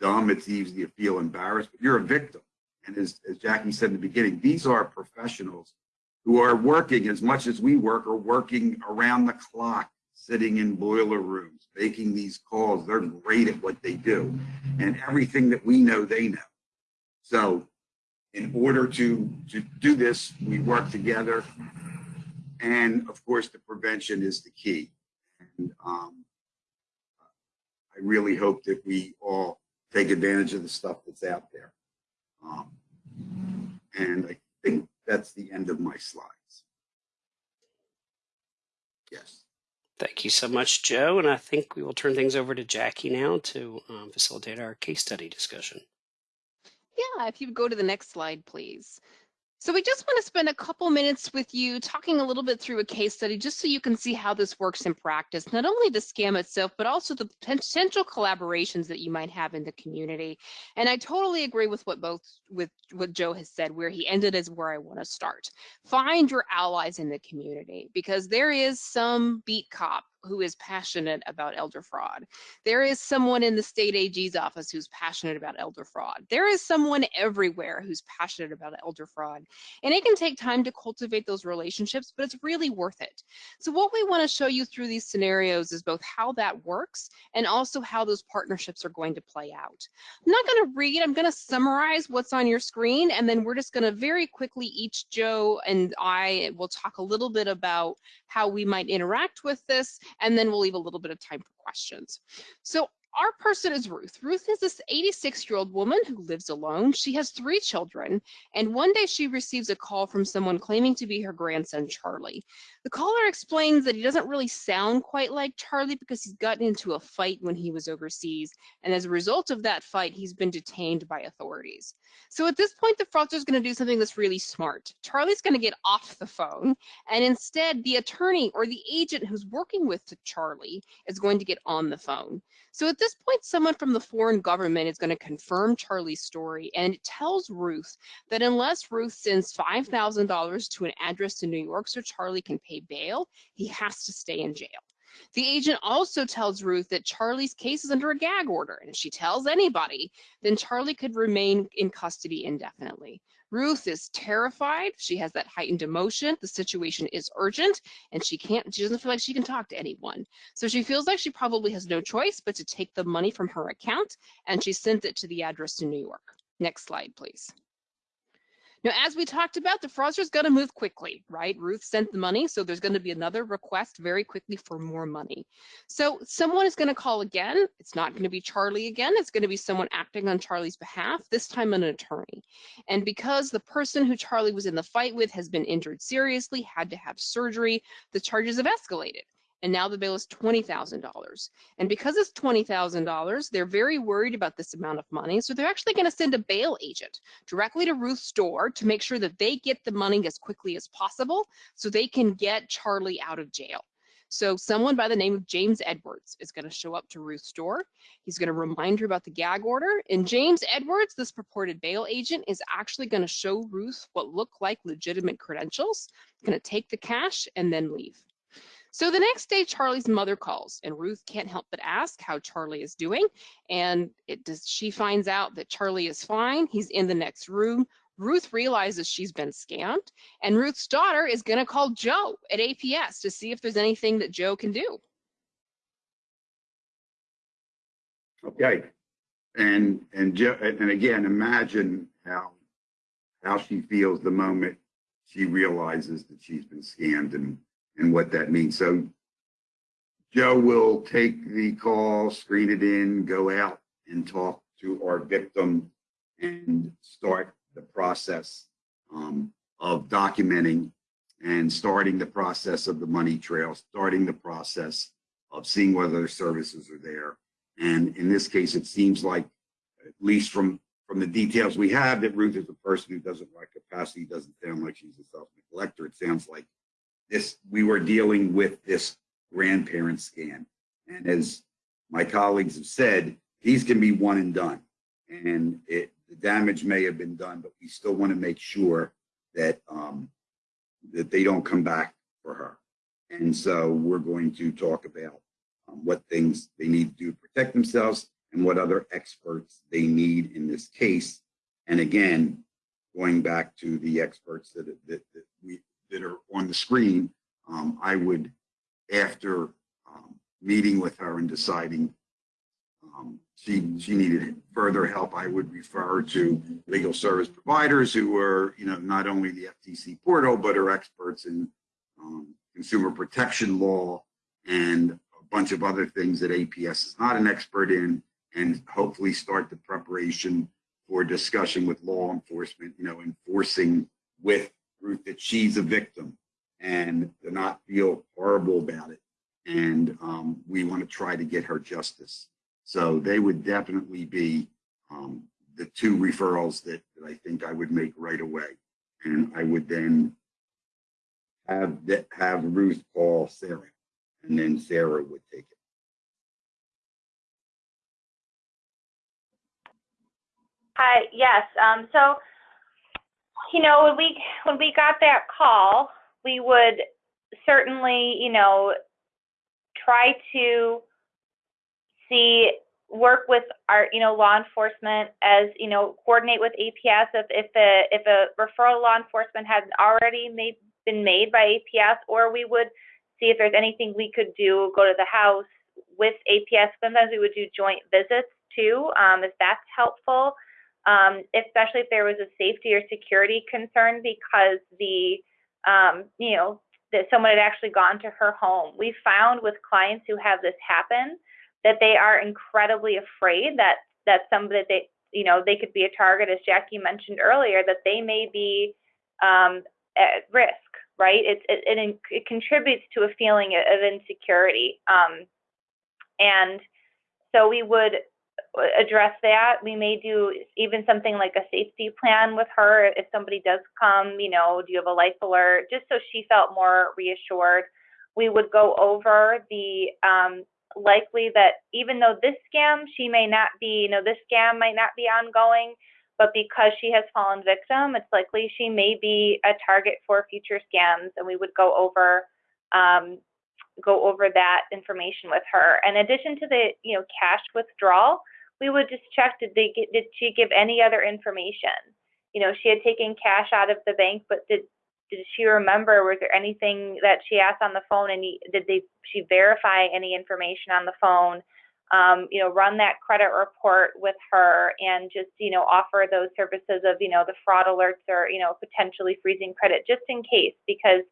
S6: dumb. It's easy to feel embarrassed, but you're a victim. And as, as Jackie said in the beginning, these are professionals who are working as much as we work or working around the clock, sitting in boiler rooms, making these calls. They're great at what they do. And everything that we know, they know. So in order to, to do this, we work together. And of course, the prevention is the key. And um, I really hope that we all take advantage of the stuff that's out there. Um, and I think that's the end of my slides. Yes.
S2: Thank you so much, Joe. And I think we will turn things over to Jackie now to um, facilitate our case study discussion.
S4: Yeah, if you go to the next slide, please. So we just want to spend a couple minutes with you talking a little bit through a case study just so you can see how this works in practice, not only the scam itself, but also the potential collaborations that you might have in the community. And I totally agree with what both with what Joe has said, where he ended is where I want to start. Find your allies in the community because there is some beat cop who is passionate about elder fraud. There is someone in the state AG's office who's passionate about elder fraud. There is someone everywhere who's passionate about elder fraud. And it can take time to cultivate those relationships, but it's really worth it. So what we want to show you through these scenarios is both how that works and also how those partnerships are going to play out. I'm not going to read, I'm going to summarize what's on your screen, and then we're just going to very quickly, each Joe and I will talk a little bit about how we might interact with this and then we'll leave a little bit of time for questions. So our person is Ruth. Ruth is this 86 year old woman who lives alone. She has three children, and one day she receives a call from someone claiming to be her grandson, Charlie. The caller explains that he doesn't really sound quite like Charlie because he's gotten into a fight when he was overseas, and as a result of that fight, he's been detained by authorities. So at this point, the fraudster is going to do something that's really smart. Charlie's going to get off the phone, and instead, the attorney or the agent who's working with Charlie is going to get on the phone. So at this point, someone from the foreign government is going to confirm Charlie's story, and it tells Ruth that unless Ruth sends $5,000 to an address in New York so Charlie can pay bail, he has to stay in jail. The agent also tells Ruth that Charlie's case is under a gag order, and if she tells anybody, then Charlie could remain in custody indefinitely. Ruth is terrified. She has that heightened emotion. The situation is urgent, and she can't, she doesn't feel like she can talk to anyone. So she feels like she probably has no choice but to take the money from her account, and she sends it to the address in New York. Next slide, please. Now, as we talked about, the fraudster is going to move quickly, right? Ruth sent the money, so there's going to be another request very quickly for more money. So someone is going to call again. It's not going to be Charlie again. It's going to be someone acting on Charlie's behalf, this time an attorney. And because the person who Charlie was in the fight with has been injured seriously, had to have surgery, the charges have escalated and now the bail is $20,000. And because it's $20,000, they're very worried about this amount of money. So they're actually going to send a bail agent directly to Ruth's door to make sure that they get the money as quickly as possible so they can get Charlie out of jail. So someone by the name of James Edwards is going to show up to Ruth's door. He's going to remind her about the gag order. And James Edwards, this purported bail agent, is actually going to show Ruth what look like legitimate credentials, going to take the cash and then leave. So the next day, Charlie's mother calls, and Ruth can't help but ask how Charlie is doing. And it does, she finds out that Charlie is fine. He's in the next room. Ruth realizes she's been scammed, and Ruth's daughter is going to call Joe at APS to see if there's anything that Joe can do.
S6: Okay. And, and Joe, and again, imagine how, how she feels the moment she realizes that she's been scammed and and what that means. So Joe will take the call, screen it in, go out and talk to our victim and start the process um, of documenting and starting the process of the money trail, starting the process of seeing whether services are there. And in this case, it seems like, at least from from the details we have, that Ruth is a person who doesn't lack capacity, doesn't sound like she's a self-neglector. It sounds like this we were dealing with this grandparent scam. And as my colleagues have said, these can be one and done. And it, the damage may have been done, but we still want to make sure that um, that they don't come back for her. And so we're going to talk about um, what things they need to do to protect themselves and what other experts they need in this case. And again, going back to the experts that, that, that we that are on the screen, um, I would, after um, meeting with her and deciding um, she she needed further help, I would refer to legal service providers who are, you know, not only the FTC portal, but are experts in um, consumer protection law and a bunch of other things that APS is not an expert in, and hopefully start the preparation for discussion with law enforcement, you know, enforcing with Ruth that she's a victim and to not feel horrible about it. And um, we want to try to get her justice. So they would definitely be um, the two referrals that, that I think I would make right away. And I would then have have Ruth call Sarah, and then Sarah would take it.
S5: Hi, yes. Um, so you know, when we when we got that call, we would certainly, you know, try to see work with our, you know, law enforcement as, you know, coordinate with APS if if a if a referral law enforcement hadn't already made been made by APS, or we would see if there's anything we could do, go to the house with APS. Sometimes we would do joint visits too, um, if that's helpful um, especially if there was a safety or security concern because the, um, you know, that someone had actually gone to her home. We found with clients who have this happen that they are incredibly afraid that that some that they you know they could be a target, as Jackie mentioned earlier, that they may be um, at risk, right? It, it, it, it contributes to a feeling of insecurity. Um, and so we would address that. We may do even something like a safety plan with her if somebody does come, you know, do you have a life alert? Just so she felt more reassured. We would go over the um, likely that even though this scam, she may not be, you know, this scam might not be ongoing, but because she has fallen victim, it's likely she may be a target for future scams, and we would go over um, go over that information with her. In addition to the you know cash withdrawal, we would just check did they get, did she give any other information? You know, she had taken cash out of the bank, but did did she remember? Was there anything that she asked on the phone, and did they she verify any information on the phone? um, you know, run that credit report with her and just, you know, offer those services of, you know, the fraud alerts or, you know, potentially freezing credit just in case, because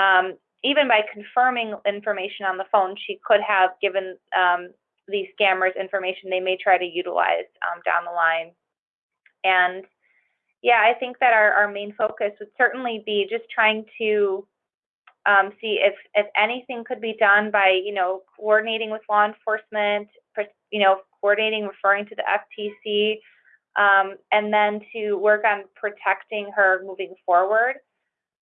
S5: um, even by confirming information on the phone, she could have given um, these scammers information they may try to utilize um, down the line. And yeah, I think that our, our main focus would certainly be just trying to um, see if if anything could be done by you know coordinating with law enforcement, you know coordinating, referring to the FTC, um, and then to work on protecting her moving forward.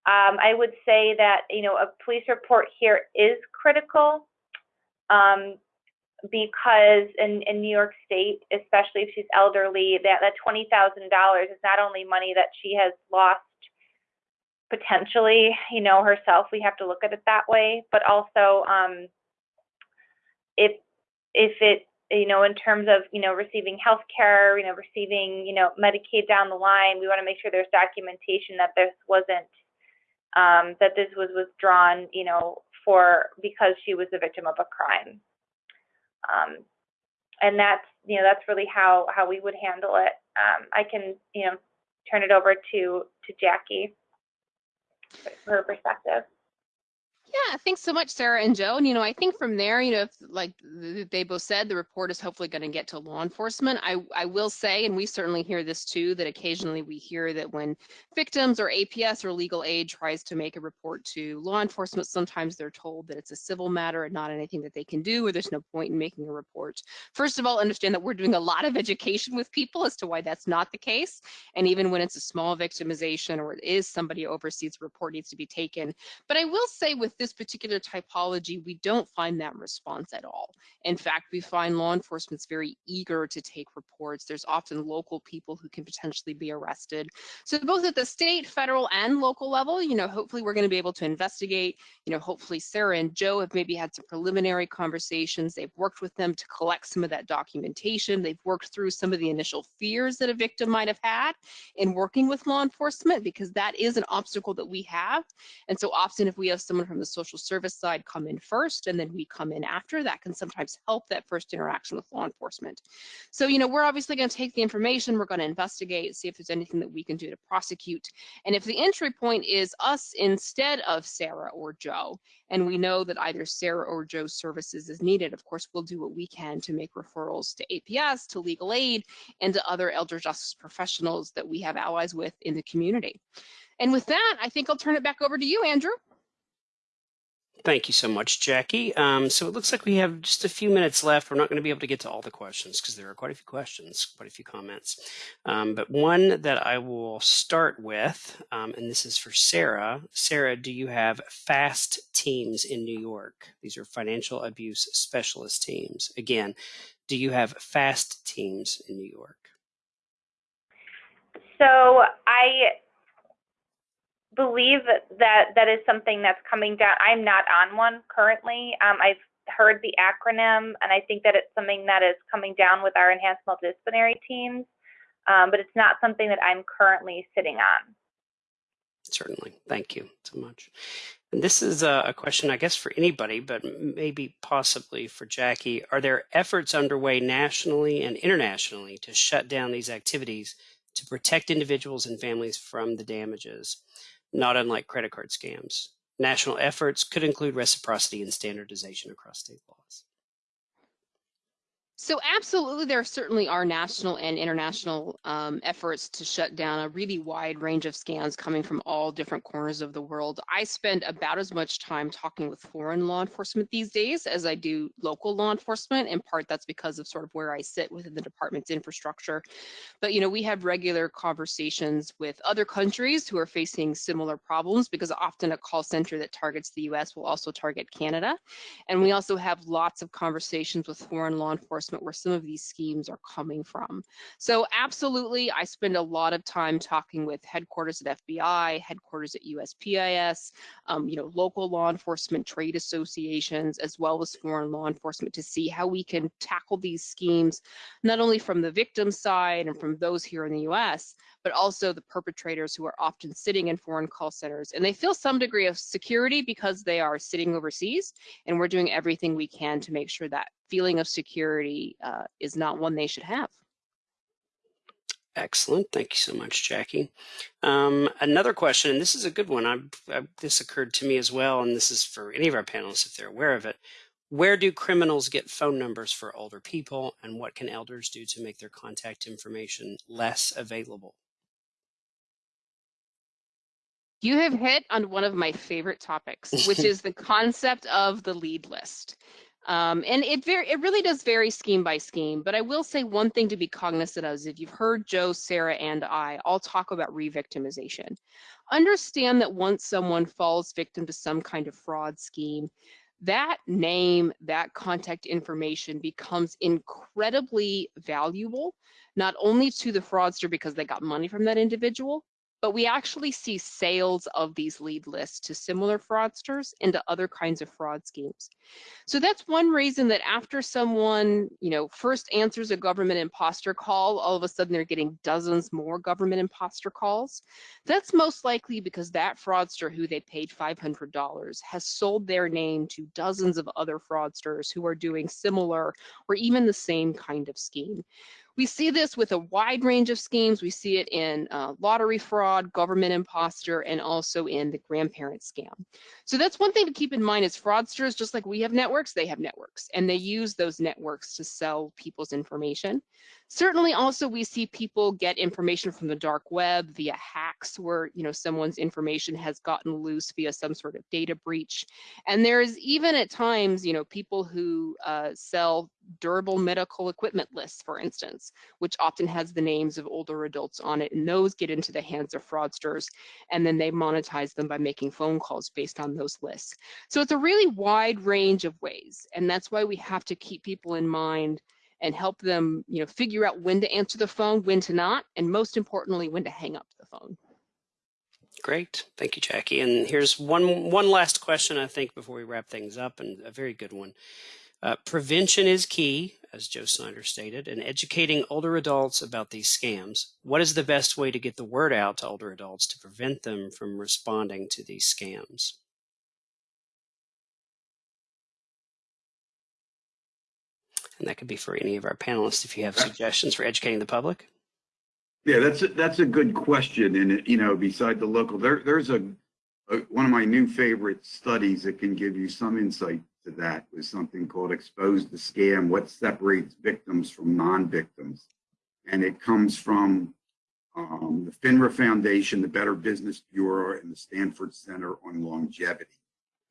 S5: Um, I would say that you know a police report here is critical um, because in, in New York State, especially if she's elderly, that that twenty thousand dollars is not only money that she has lost potentially, you know, herself. We have to look at it that way. But also, um, if if it, you know, in terms of, you know, receiving health care, you know, receiving, you know, Medicaid down the line, we want to make sure there's documentation that this wasn't, um, that this was withdrawn, you know, for because she was the victim of a crime. Um, and that's, you know, that's really how how we would handle it. Um, I can, you know, turn it over to to Jackie for her perspective.
S4: Yeah, thanks so much, Sarah and Joe. And, you know, I think from there, you know, if, like they both said, the report is hopefully going to get to law enforcement. I, I will say, and we certainly hear this too, that occasionally we hear that when victims or APS or legal aid tries to make a report to law enforcement, sometimes they're told that it's a civil matter and not anything that they can do, or there's no point in making a report. First of all, understand that we're doing a lot of education with people as to why that's not the case. And even when it's a small victimization or it is somebody overseas, the report needs to be taken. But I will say with this particular typology, we don't find that response at all. In fact, we find law enforcement's very eager to take reports. There's often local people who can potentially be arrested. So both at the state, federal, and local level, you know, hopefully we're going to be able to investigate. You know, hopefully Sarah and Joe have maybe had some preliminary conversations. They've worked with them to collect some of that documentation. They've worked through some of the initial fears that a victim might have had in working with law enforcement because that is an obstacle that we have. And so often if we have someone from the social service side come in first and then we come in after, that can sometimes help that first interaction with law enforcement. So, you know, we're obviously going to take the information, we're going to investigate, see if there's anything that we can do to prosecute. And if the entry point is us instead of Sarah or Joe, and we know that either Sarah or Joe's services is needed, of course, we'll do what we can to make referrals to APS, to legal aid, and to other elder justice professionals that we have allies with in the community. And with that, I think I'll turn it back over to you, Andrew.
S2: Thank you so much, Jackie. Um, so it looks like we have just a few minutes left. We're not going to be able to get to all the questions because there are quite a few questions, quite a few comments. Um, but one that I will start with, um, and this is for Sarah. Sarah, do you have FAST teams in New York? These are financial abuse specialist teams. Again, do you have FAST teams in New York?
S5: So I believe that that is something that's coming down. I'm not on one currently. Um, I've heard the acronym, and I think that it's something that is coming down with our enhanced multidisciplinary teams, um, but it's not something that I'm currently sitting on.
S2: Certainly. Thank you so much. And this is a, a question, I guess, for anybody, but maybe possibly for Jackie. Are there efforts underway nationally and internationally to shut down these activities to protect individuals and families from the damages? Not unlike credit card scams. National efforts could include reciprocity and standardization across state laws.
S4: So absolutely, there certainly are national and international um, efforts to shut down a really wide range of scams coming from all different corners of the world. I spend about as much time talking with foreign law enforcement these days as I do local law enforcement. In part, that's because of sort of where I sit within the department's infrastructure. But you know, we have regular conversations with other countries who are facing similar problems because often a call center that targets the U.S. will also target Canada, and we also have lots of conversations with foreign law enforcement where some of these schemes are coming from. So absolutely, I spend a lot of time talking with headquarters at FBI, headquarters at USPIS, um, you know, local law enforcement, trade associations, as well as foreign law enforcement to see how we can tackle these schemes, not only from the victim side and from those here in the US, but also the perpetrators who are often sitting in foreign call centers. And they feel some degree of security because they are sitting overseas, and we're doing everything we can to make sure that feeling of security uh, is not one they should have.
S2: Excellent. Thank you so much, Jackie. Um, another question, and this is a good one. I, I, this occurred to me as well, and this is for any of our panelists if they're aware of it. Where do criminals get phone numbers for older people, and what can elders do to make their contact information less available?
S4: You have hit on one of my favorite topics, which *laughs* is the concept of the lead list. Um, and it very it really does vary scheme by scheme. But I will say one thing to be cognizant of is if you've heard Joe, Sarah, and I all talk about re-victimization. Understand that once someone falls victim to some kind of fraud scheme, that name, that contact information becomes incredibly valuable, not only to the fraudster because they got money from that individual, but we actually see sales of these lead lists to similar fraudsters and to other kinds of fraud schemes. So that's one reason that after someone, you know, first answers a government imposter call, all of a sudden they're getting dozens more government imposter calls. That's most likely because that fraudster who they paid $500 has sold their name to dozens of other fraudsters who are doing similar or even the same kind of scheme. We see this with a wide range of schemes. We see it in uh, lottery fraud, government imposter, and also in the grandparent scam. So that's one thing to keep in mind is fraudsters, just like we have networks, they have networks, and they use those networks to sell people's information. Certainly also we see people get information from the dark web via hacks where you know someone's information has gotten loose via some sort of data breach. And there's even at times, you know, people who uh, sell durable medical equipment lists, for instance, which often has the names of older adults on it. And those get into the hands of fraudsters. And then they monetize them by making phone calls based on those lists. So it's a really wide range of ways. And that's why we have to keep people in mind and help them, you know, figure out when to answer the phone, when to not, and most importantly, when to hang up the phone.
S2: Great, thank you, Jackie. And here's one one last question, I think, before we wrap things up, and a very good one. Uh, prevention is key, as Joe Snyder stated, and educating older adults about these scams. What is the best way to get the word out to older adults to prevent them from responding to these scams? And that could be for any of our panelists if you have suggestions for educating the public.
S6: Yeah, that's a, that's a good question. And you know, beside the local, there there's a, a, one of my new favorite studies that can give you some insight to that was something called "Expose the Scam: What Separates Victims from Non-Victims," and it comes from um, the FINRA Foundation, the Better Business Bureau, and the Stanford Center on Longevity,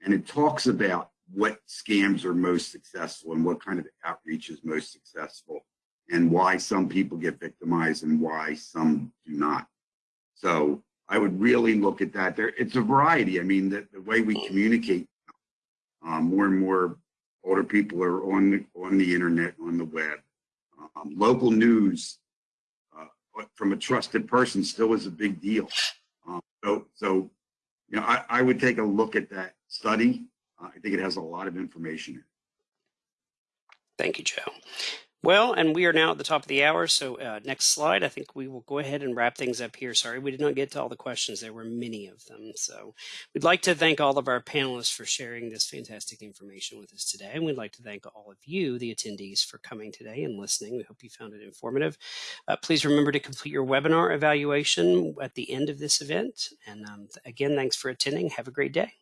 S6: and it talks about what scams are most successful and what kind of outreach is most successful and why some people get victimized and why some do not. So I would really look at that. There, it's a variety. I mean, the, the way we communicate, um, more and more older people are on the, on the internet, on the web. Um, local news uh, from a trusted person still is a big deal. Um, so, so you know, I, I would take a look at that study I think it has a lot of information.
S2: Thank you, Joe. Well, and we are now at the top of the hour. So uh, next slide, I think we will go ahead and wrap things up here. Sorry, we did not get to all the questions. There were many of them. So we'd like to thank all of our panelists for sharing this fantastic information with us today. And we'd like to thank all of you, the attendees, for coming today and listening. We hope you found it informative. Uh, please remember to complete your webinar evaluation at the end of this event. And um, again, thanks for attending. Have a great day.